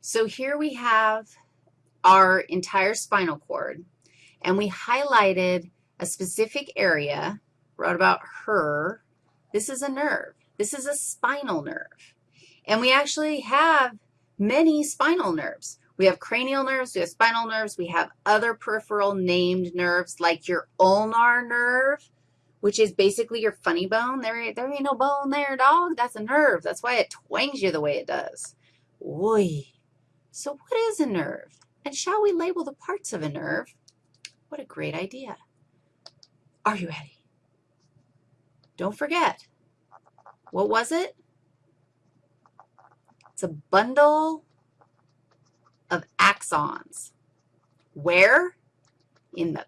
So here we have our entire spinal cord, and we highlighted a specific area, wrote about her. This is a nerve. This is a spinal nerve. And we actually have many spinal nerves. We have cranial nerves, we have spinal nerves, we have other peripheral named nerves like your ulnar nerve, which is basically your funny bone. There, there ain't no bone there, dog. That's a nerve. That's why it twangs you the way it does. Oy. So what is a nerve? And shall we label the parts of a nerve? What a great idea. Are you ready? Don't forget. What was it? It's a bundle of axons. Where? In the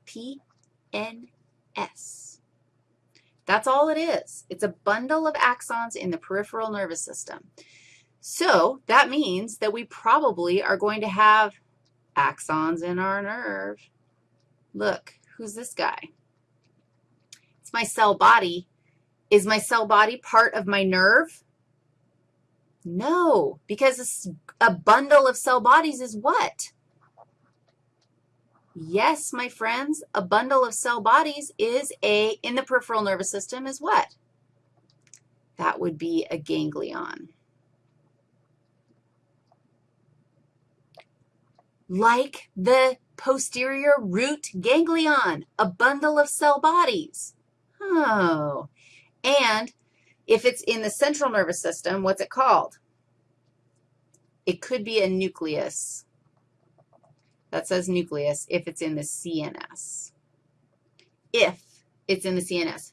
PNS. That's all it is. It's a bundle of axons in the peripheral nervous system. So that means that we probably are going to have axons in our nerve. Look, who's this guy? It's my cell body. Is my cell body part of my nerve? No, because a bundle of cell bodies is what? Yes, my friends, a bundle of cell bodies is a, in the peripheral nervous system is what? That would be a ganglion. Like the posterior root ganglion, a bundle of cell bodies. Oh, and if it's in the central nervous system, what's it called? It could be a nucleus. That says nucleus if it's in the CNS. If it's in the CNS.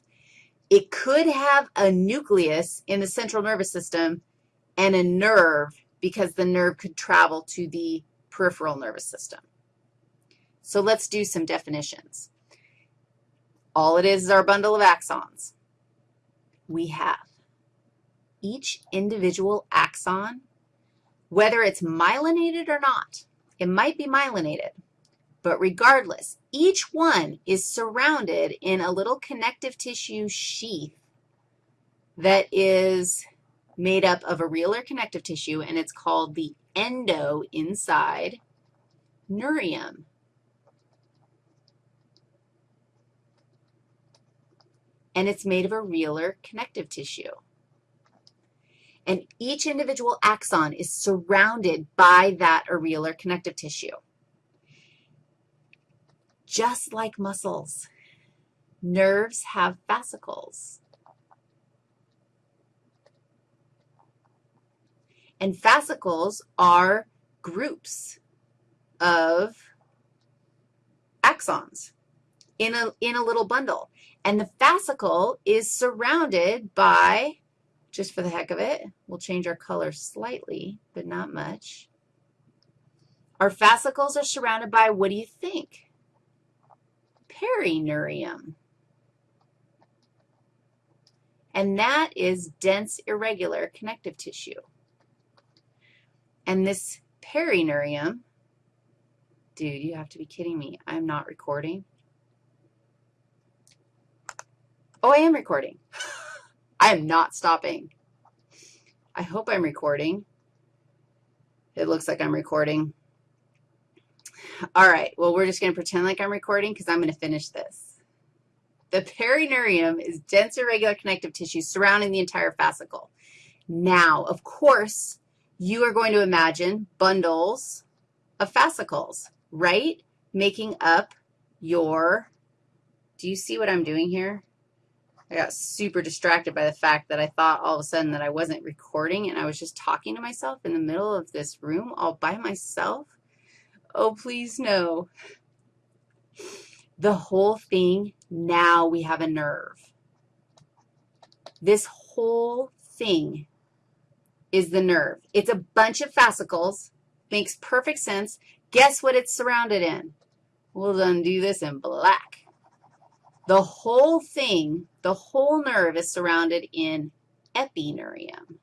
It could have a nucleus in the central nervous system and a nerve because the nerve could travel to the peripheral nervous system. So let's do some definitions. All it is is our bundle of axons. We have each individual axon, whether it's myelinated or not, it might be myelinated, but regardless, each one is surrounded in a little connective tissue sheath that is made up of a areolar connective tissue, and it's called the endo inside neurium. And it's made of a areolar connective tissue. And each individual axon is surrounded by that areolar connective tissue. Just like muscles, nerves have fascicles. And fascicles are groups of axons in a, in a little bundle. And the fascicle is surrounded by, just for the heck of it, we'll change our color slightly, but not much. Our fascicles are surrounded by, what do you think? Perineurium. And that is dense, irregular connective tissue. And this perineurium, dude, you have to be kidding me. I'm not recording. Oh, I am recording. I am not stopping. I hope I'm recording. It looks like I'm recording. All right, well, we're just going to pretend like I'm recording because I'm going to finish this. The perineurium is dense irregular connective tissue surrounding the entire fascicle. Now, of course, you are going to imagine bundles of fascicles, right, making up your, do you see what I'm doing here? I got super distracted by the fact that I thought all of a sudden that I wasn't recording and I was just talking to myself in the middle of this room all by myself. Oh, please no. The whole thing, now we have a nerve. This whole thing is the nerve. It's a bunch of fascicles. Makes perfect sense. Guess what it's surrounded in? We'll then do this in black. The whole thing, the whole nerve is surrounded in epineurium.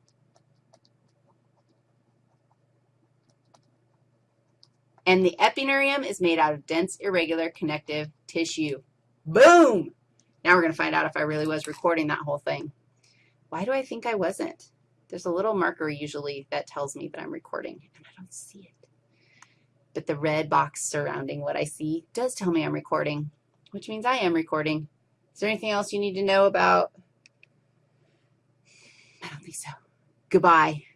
And the epineurium is made out of dense, irregular connective tissue. Boom! Now we're going to find out if I really was recording that whole thing. Why do I think I wasn't? There's a little marker usually that tells me that I'm recording, and I don't see it. But the red box surrounding what I see does tell me I'm recording, which means I am recording. Is there anything else you need to know about? I don't think so. Goodbye.